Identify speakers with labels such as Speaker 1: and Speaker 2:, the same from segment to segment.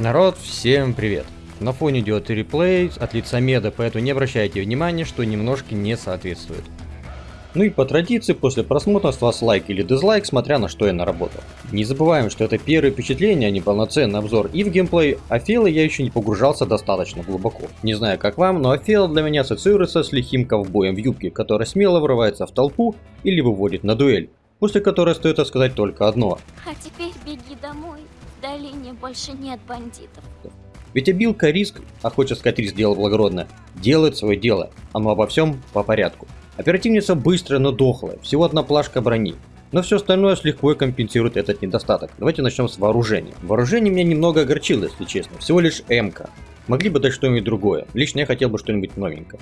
Speaker 1: Народ, всем привет! На фоне идет реплей от лица меда, поэтому не обращайте внимания, что немножко не соответствует. Ну и по традиции, после просмотра с вас лайк или дизлайк, смотря на что я наработал. Не забываем, что это первое впечатление, а не полноценный обзор и в геймплей, а фейлы я еще не погружался достаточно глубоко. Не знаю как вам, но фейл для меня ассоциируется с лихим ковбоем в юбке, который смело врывается в толпу или выводит на дуэль, после которой стоит сказать только одно.
Speaker 2: А теперь беги домой, долине больше нет бандитов.
Speaker 1: Ведь обилка риск, а хочется сказать риск дело благородное, делает свое дело, оно обо всем по порядку. Оперативница быстрая, но дохлая, всего одна плашка брони. Но все остальное с легко компенсирует этот недостаток. Давайте начнем с вооружения. Вооружение меня немного огорчило, если честно. Всего лишь МК. Могли бы дать что-нибудь другое. Лично я хотел бы что-нибудь новенькое.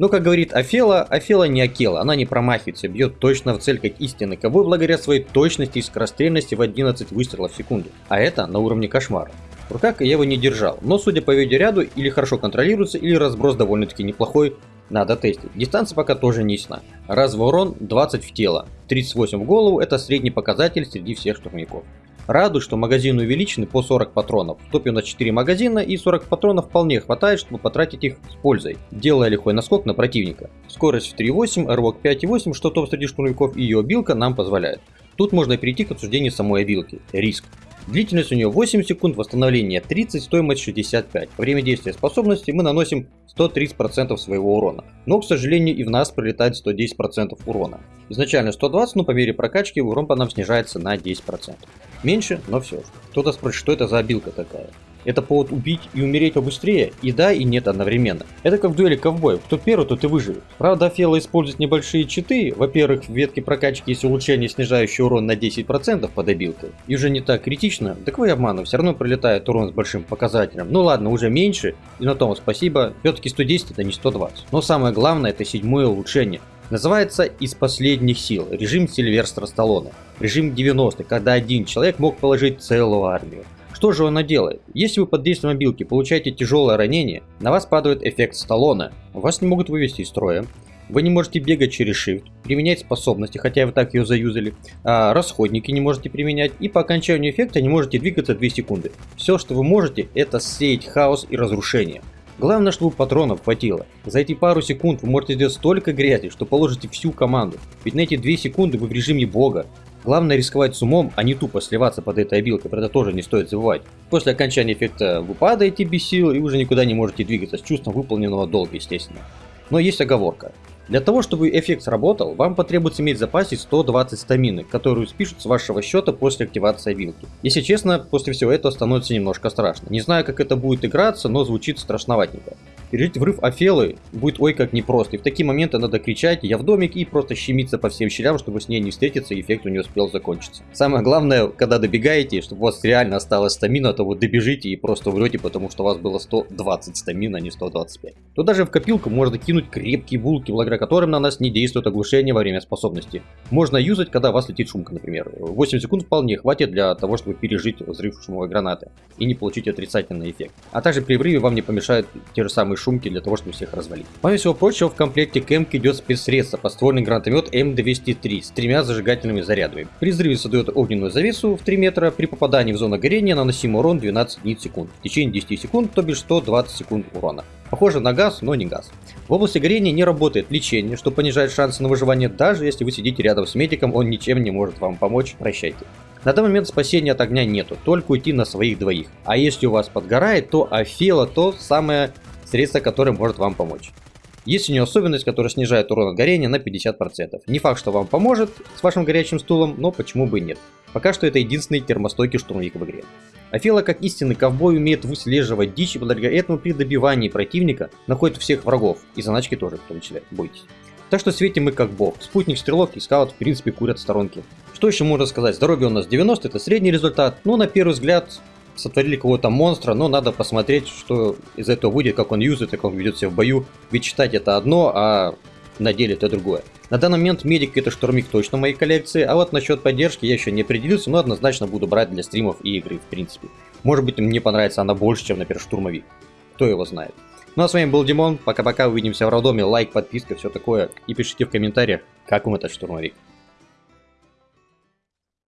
Speaker 1: Но, как говорит Афела, Афела не Акела, она не промахивается, бьет точно в цель как истинный ковбой благодаря своей точности и скорострельности в 11 выстрелов в секунду. А это на уровне кошмара. В руках я его не держал, но судя по видеоряду, или хорошо контролируется, или разброс довольно-таки неплохой, надо тестить. Дистанция пока тоже не ясна. Разовый урон 20 в тело, 38 в голову, это средний показатель среди всех штурмяков. Радует, что магазины увеличены по 40 патронов. В топе у нас 4 магазина и 40 патронов вполне хватает, чтобы потратить их с пользой, делая лихой наскок на противника. Скорость в 3.8, рывок 5.8, что топ среди штурмяков и ее обилка нам позволяет. Тут можно перейти к обсуждению самой обилки. Риск. Длительность у нее 8 секунд, восстановление 30, стоимость 65. Время действия способности мы наносим 130% своего урона. Но, к сожалению, и в нас прилетает 110% урона. Изначально 120, но по мере прокачки урон по нам снижается на 10%. Меньше, но все же. Кто-то спросит, что это за обилка такая. Это повод убить и умереть побыстрее, и да, и нет одновременно. Это как в дуэли ковбоев, кто первый, тот и выживет. Правда, Фела использует небольшие читы, во-первых, в ветке прокачки есть улучшение, снижающее урон на 10% под обилкой, и уже не так критично, так вы обману, все равно прилетает урон с большим показателем. Ну ладно, уже меньше, и на том спасибо, все-таки 110 это не 120. Но самое главное, это седьмое улучшение. Называется «Из последних сил» режим Сильверстра Сталлоне. Режим 90 когда один человек мог положить целую армию. Что же она делает? Если вы под действием мобилки получаете тяжелое ранение, на вас падает эффект Сталлоне, вас не могут вывести из строя, вы не можете бегать через Shift, применять способности, хотя вы так ее заюзали, а расходники не можете применять, и по окончанию эффекта не можете двигаться 2 секунды. Все, что вы можете, это сеять хаос и разрушение. Главное, чтобы патронов хватило. За эти пару секунд вы можете сделать столько грязи, что положите всю команду. Ведь на эти 2 секунды вы в режиме бога. Главное рисковать с умом, а не тупо сливаться под этой обилкой, про это тоже не стоит забывать. После окончания эффекта вы падаете без сил и уже никуда не можете двигаться с чувством выполненного долга, естественно. Но есть оговорка. Для того, чтобы эффект сработал, вам потребуется иметь в запасе 120 стамины, которую спишут с вашего счета после активации вилки. Если честно, после всего этого становится немножко страшно. Не знаю, как это будет играться, но звучит страшноватенько. Пережить врыв Офелы будет ой как непросто, и в такие моменты надо кричать «я в домике» и просто щемиться по всем щелям, чтобы с ней не встретиться и эффект у нее успел закончиться. Самое главное, когда добегаете, чтобы у вас реально осталось стамина, то вы добежите и просто врете, потому что у вас было 120 стамин, а не 125. То даже в копилку можно кинуть крепкие булки, благодаря которым на нас не действует оглушение во время способности. Можно юзать, когда у вас летит шумка, например. 8 секунд вполне хватит для того, чтобы пережить взрыв шумовой гранаты и не получить отрицательный эффект. А также при взрыве вам не помешают те же самые шумки для того, чтобы всех развалить. Помимо всего прочего, в комплекте к Эмке идет спецсредство, подствольный гранатомет М203 с тремя зажигательными зарядами. При взрыве создает огненную завесу в 3 метра, при попадании в зону горения наносим урон 12 единиц в секунд. В течение 10 секунд, то бишь 120 секунд урона. Похоже на газ, но не газ. В области горения не работает лечение, что понижает шансы на выживание, даже если вы сидите рядом с медиком, он ничем не может вам помочь, прощайте. На данный момент спасения от огня нету, только уйти на своих двоих. А если у вас подгорает, то Афила то самое средство, которое может вам помочь. Есть у нее особенность, которая снижает урон от горения на 50%. Не факт, что вам поможет с вашим горячим стулом, но почему бы и нет. Пока что это единственный термостойкий штурмовик в игре. Афила, как истинный ковбой, умеет выслеживать дичь, и благодаря этому при добивании противника находит всех врагов, и заначки тоже в том числе, бойтесь. Так что светим мы как бог. Спутник, стрелок и скаут в принципе курят в сторонке. Что еще можно сказать? Здоровье у нас 90, это средний результат. Ну, на первый взгляд, сотворили какого-то монстра, но надо посмотреть, что из этого выйдет, как он юзает, как он ведет себя в бою. Ведь читать это одно, а на деле это другое. На данный момент медик это штурмик точно в моей коллекции, а вот насчет поддержки я еще не определился, но однозначно буду брать для стримов и игры в принципе. Может быть мне понравится она больше, чем, например, штурмовик. Кто его знает. Ну а с вами был Димон, пока-пока, увидимся в роддоме, лайк, подписка, все такое. И пишите в комментариях, как вам этот штурмовик.